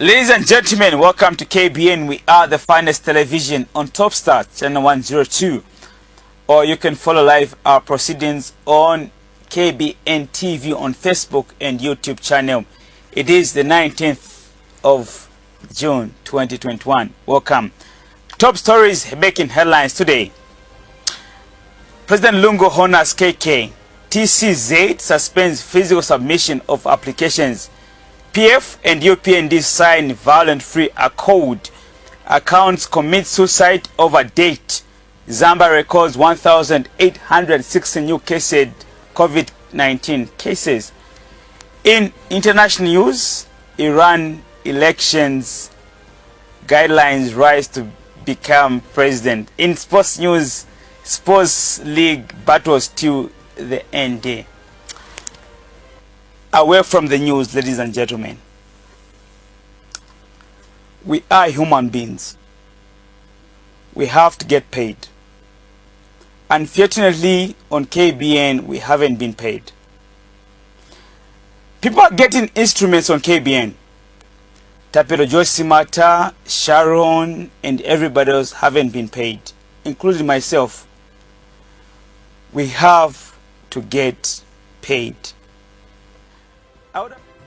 Ladies and gentlemen, welcome to KBN. We are the finest television on Top Star, channel 102. Or you can follow live our proceedings on KBN TV on Facebook and YouTube channel. It is the 19th of June 2021. Welcome. Top stories making headlines today. President Lungu honors KK. TCZ suspends physical submission of applications. PF and UPND sign violent-free accord. Accounts commit suicide over date. Zambia records 1,860 new cases, COVID-19 cases. In international news, Iran elections guidelines Raisi to become president. In sports news, sports league battles to the end. Away from the news, ladies and gentlemen. We are human beings. We have to get paid. Unfortunately, on KBN, we haven't been paid. People are getting instruments on KBN. Tapelo Josimata, Sharon, and everybody else haven't been paid, including myself. We have to get paid out of